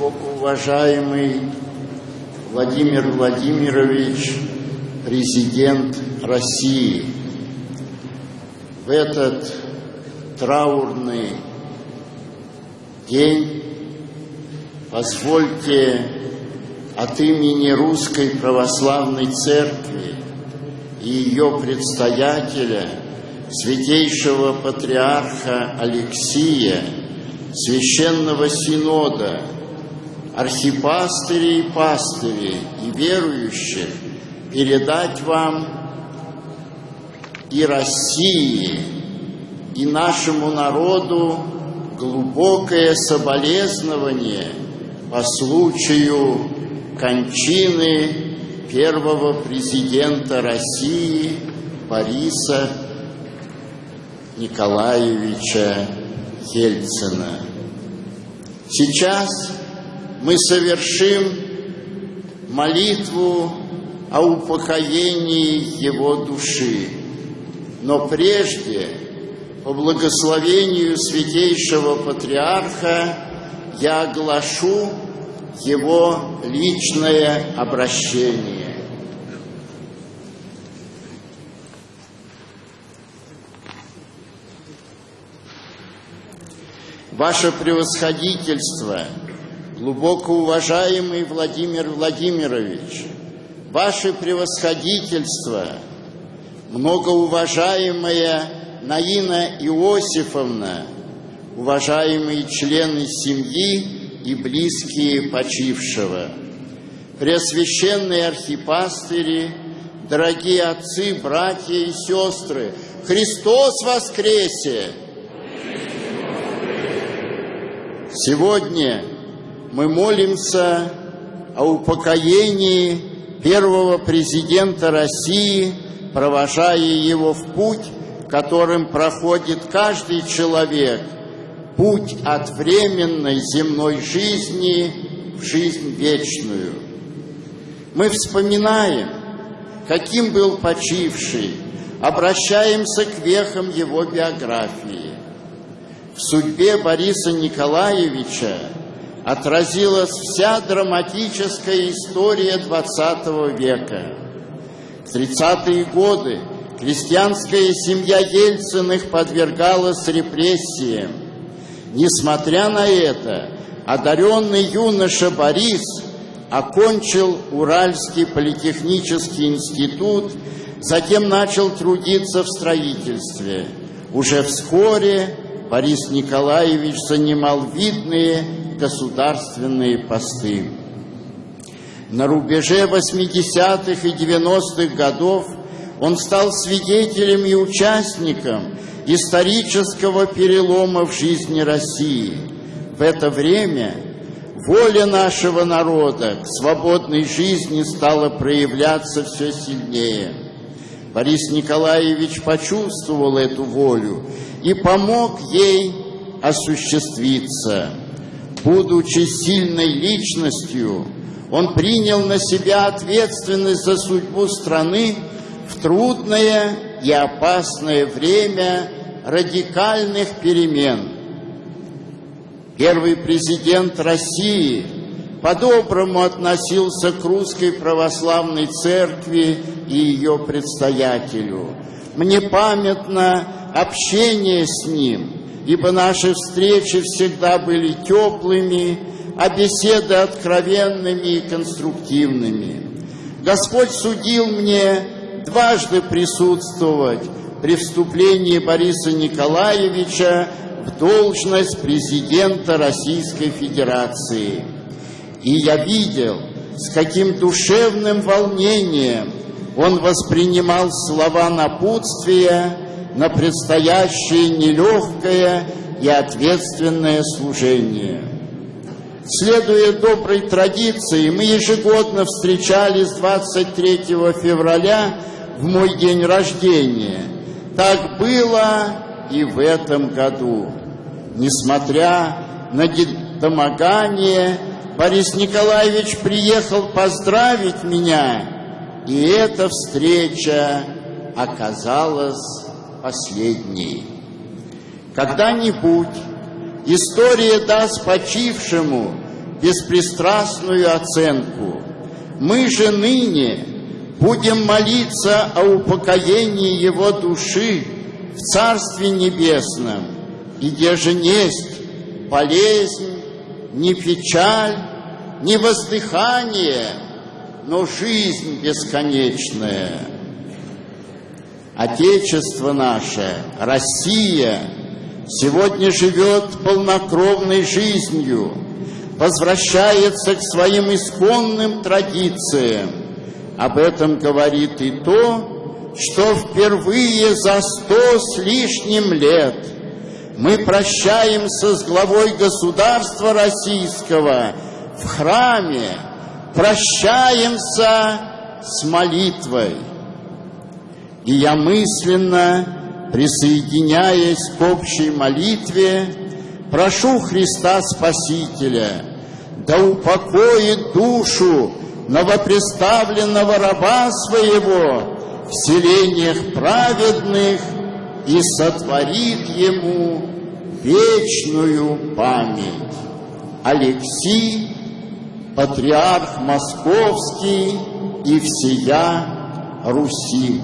уважаемый Владимир Владимирович, президент России, в этот траурный день позвольте от имени Русской Православной Церкви и ее предстоятеля, святейшего патриарха Алексия, Священного Синода, архипастырей и пастырей и верующих передать вам и России, и нашему народу глубокое соболезнование по случаю кончины первого президента России Бориса Николаевича Ельцина. Сейчас мы совершим молитву о упокоении его души. Но прежде, по благословению Святейшего Патриарха, я оглашу его личное обращение. Ваше превосходительство, глубоко уважаемый Владимир Владимирович, Ваше превосходительство, многоуважаемая Наина Иосифовна, уважаемые члены семьи и близкие почившего, преосвященные архипастыри, дорогие отцы, братья и сестры, Христос воскресе! Сегодня мы молимся о упокоении первого президента России, провожая его в путь, которым проходит каждый человек, путь от временной земной жизни в жизнь вечную. Мы вспоминаем, каким был почивший, обращаемся к вехам его биографии. В судьбе Бориса Николаевича отразилась вся драматическая история XX века. В 30-е годы крестьянская семья Ельциных подвергалась репрессиям. Несмотря на это, одаренный юноша Борис окончил Уральский политехнический институт, затем начал трудиться в строительстве. Уже вскоре Борис Николаевич занимал видные государственные посты. На рубеже 80-х и 90-х годов он стал свидетелем и участником исторического перелома в жизни России. В это время воля нашего народа к свободной жизни стала проявляться все сильнее. Борис Николаевич почувствовал эту волю и помог ей осуществиться. Будучи сильной личностью, он принял на себя ответственность за судьбу страны в трудное и опасное время радикальных перемен. Первый президент России по-доброму относился к русской православной церкви и ее предстоятелю. Мне памятно общение с Ним, ибо наши встречи всегда были теплыми, а беседы откровенными и конструктивными. Господь судил мне дважды присутствовать при вступлении Бориса Николаевича в должность президента Российской Федерации. И я видел, с каким душевным волнением он воспринимал слова напутствия на предстоящее нелегкое и ответственное служение. Следуя доброй традиции, мы ежегодно встречались 23 февраля в мой день рождения. Так было и в этом году. Несмотря на домогание, Борис Николаевич приехал поздравить меня, и эта встреча оказалась последней. Когда-нибудь история даст почившему беспристрастную оценку. Мы же ныне будем молиться о упокоении его души в Царстве Небесном, где же несть болезнь, не печаль, не воздыхание, но жизнь бесконечная. Отечество наше, Россия, сегодня живет полнокровной жизнью, возвращается к своим исконным традициям. Об этом говорит и то, что впервые за сто с лишним лет мы прощаемся с главой государства российского в храме, прощаемся с молитвой. И я мысленно, присоединяясь к общей молитве, прошу Христа Спасителя, да упокоит душу новопреставленного раба своего в селениях праведных и сотворит ему вечную память. Алексий, патриарх Московский и всея Руси.